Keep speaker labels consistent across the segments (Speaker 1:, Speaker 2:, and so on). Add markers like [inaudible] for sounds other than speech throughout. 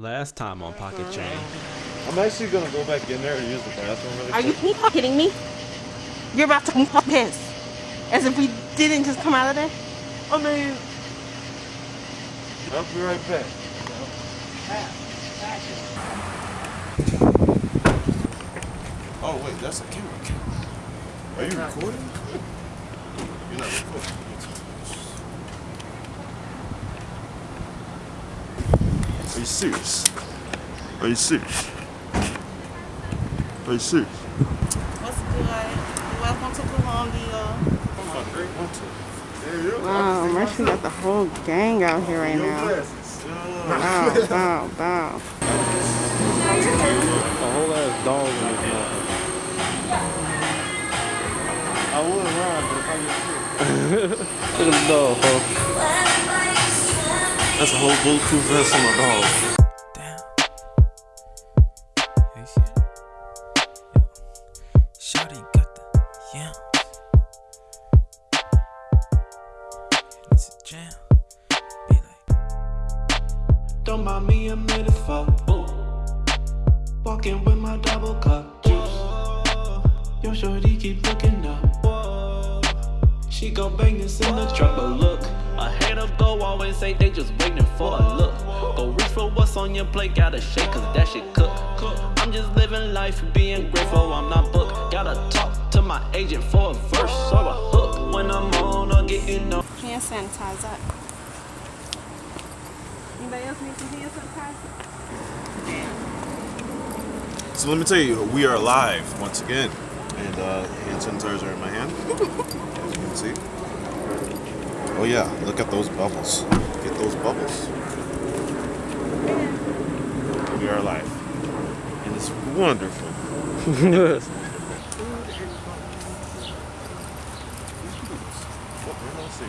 Speaker 1: Last time on Pocket uh-huh. Chain.
Speaker 2: I'm actually gonna go back in there and use the bathroom really
Speaker 3: Are you
Speaker 2: quick.
Speaker 3: kidding me? You're about to come up piss. As if we didn't just come out of there.
Speaker 2: I mean, I'll be right back. Oh wait, that's a camera. Are you recording? You're not recording. Are you serious? Are you serious? Are you serious?
Speaker 3: What's good? Welcome to Colombia.
Speaker 2: My great winter.
Speaker 3: Wow, Mercy got the whole gang out here right now. Wow, wow, wow.
Speaker 1: A whole ass dog in his mouth.
Speaker 2: I would run, but if I get [laughs] sick.
Speaker 1: Look at the dog, folks.
Speaker 2: That's a whole bulletproof vest on my dog.
Speaker 4: Damn. Got the yams. It's a jam. Be like,
Speaker 5: Don't mind me a for boo. Walking with my double cup juice. Yo, shorty keep looking up. She go bang this in the truck, but look. A hater go always say they just waiting for a look. Go reach for what's on your plate, gotta shake, cause that shit cook. I'm just living life, being grateful, I'm not booked. Gotta talk to my agent for a verse or a hook. When I'm on or getting no.
Speaker 3: Hand sanitizer. Anybody else need some hand sanitizer?
Speaker 2: So let me tell you, we are live once again. And uh, hand sanitizer in my hand, [laughs] as you can see. Oh yeah, look at those bubbles. Get those bubbles. We are alive. And it's wonderful. What, I see?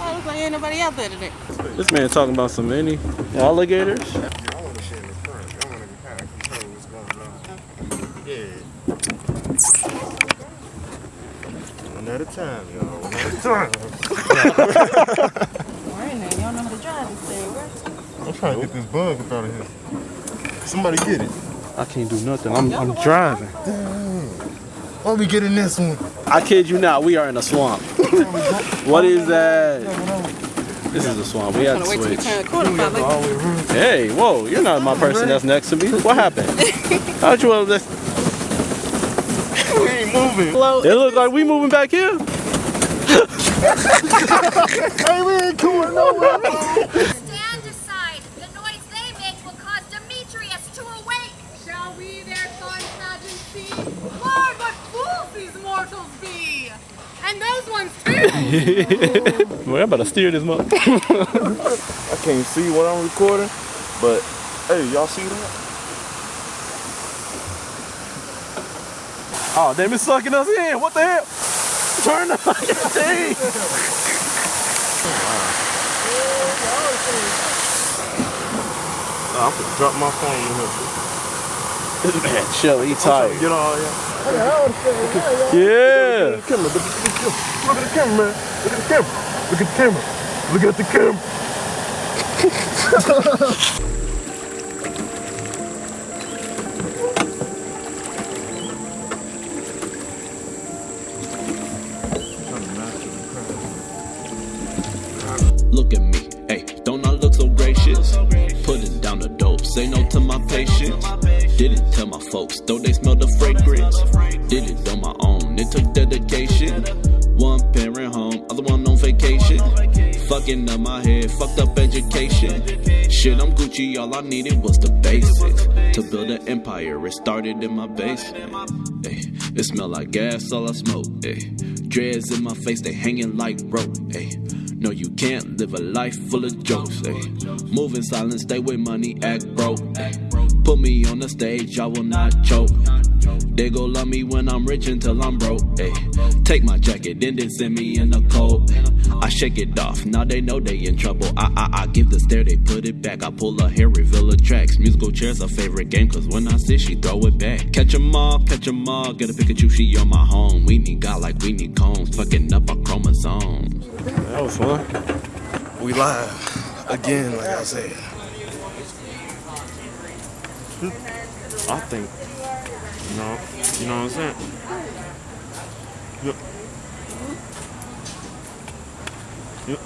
Speaker 3: Oh, looks like ain't nobody out there today.
Speaker 1: This man talking about some many alligators.
Speaker 2: I want to share this first. I want to kind of control what's going on. Yeah. One at a time, y'all. One at a time.
Speaker 3: Morning, y'all know how to drive this thing, right?
Speaker 2: I'm trying to get this bug up out of here. Somebody get it.
Speaker 1: I can't do nothing. I'm, I'm driving. Damn.
Speaker 2: Why we getting this one?
Speaker 1: I kid you not. We are in a swamp. [laughs] what is that? This is a swamp. We had to
Speaker 3: Wanna wait till we
Speaker 1: switch.
Speaker 3: turn the corner, probably.
Speaker 1: Hey, whoa! You're not my person uh-huh. that's next to me. What happened? [laughs] How'd you have this?
Speaker 2: We ain't moving.
Speaker 1: It look like we moving back here.
Speaker 2: Hey, we ain't going nowhere.
Speaker 6: Stand aside. The noise they make will cause Demetrius to awake.
Speaker 7: Shall we their fun pageant see? Lord, what fools these mortals be! And those ones too! [laughs]
Speaker 1: Boy, I'm about to steer this mother. [laughs]
Speaker 2: I can't see what I'm recording, but hey, y'all see that?
Speaker 1: Oh, damn, it's sucking us in. What the hell? Turn the fucking thing.
Speaker 2: Nah, I'm gonna drop my phone in here.
Speaker 1: This man, chill. He
Speaker 2: I'm trying to
Speaker 1: tired.
Speaker 2: get all yeah.
Speaker 1: Yeah.
Speaker 2: Look at the camera. Look at the camera. Look at the camera. Look at the camera. Look at the camera. [laughs] Look at
Speaker 5: me, hey, don't I look so gracious? Putting down the dope, say no to my patience. Didn't tell my folks, though they smell the fragrance. Did it on my own, it took dedication. One parent home, other one on vacation. Fucking up my head, fucked up education. Shit, I'm Gucci, all I needed was the basics. To build an empire, it started in my basement. Ay, it smell like gas, all I smoke. Ay. Dreads in my face, they hanging like rope. Ay. No, you can't live a life full of jokes. Ay. Move in silence, stay with money, act broke. Put me on the stage, I will not choke. They go love me when I'm rich until I'm broke. Ayy. Take my jacket, then then send me in the cold. I shake it off, now they know they in trouble. I I I give the stare, they put it back. I pull a hair, reveal the tracks. Musical chairs a favorite game, cause when I sit, she throw it back. Catch 'em all, catch 'em all. Get a Pikachu, she on my home. We need God like we need combs, fucking up our chromosomes.
Speaker 1: That was fun.
Speaker 2: We live again, like I said. I think. You know, you know what I'm saying? Yep. Yep.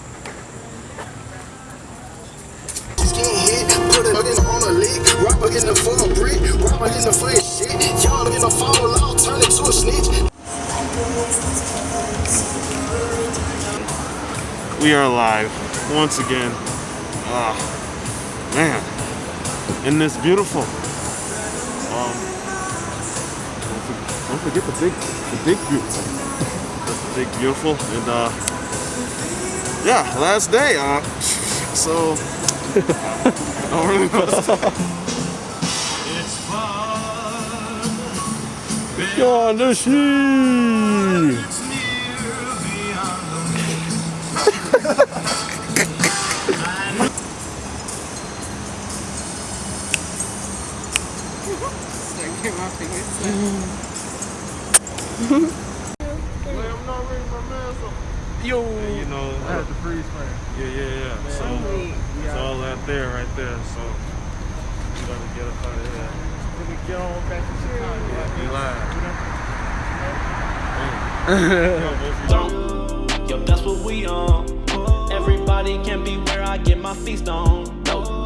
Speaker 8: Just get hit, put it in on a lick, rapper in the full brick, rapper in the full shit, y'all in the fall out, turn it to a snitch.
Speaker 2: We are live once again. Ah, man, isn't this beautiful? Forget the big, the big beautiful. That's the big beautiful, and uh, yeah, last day. Uh, [laughs] so I [laughs] don't really know. what to say.
Speaker 9: Go on. Yo.
Speaker 2: you know,
Speaker 9: I had the freeze frame.
Speaker 2: yeah, yeah, yeah. So it's all out there, right there. So we gotta get up out of here.
Speaker 9: Let me get on back to Chicago.
Speaker 2: Be live.
Speaker 10: Yo, that's what we on. Everybody can be where I get my feast on. No,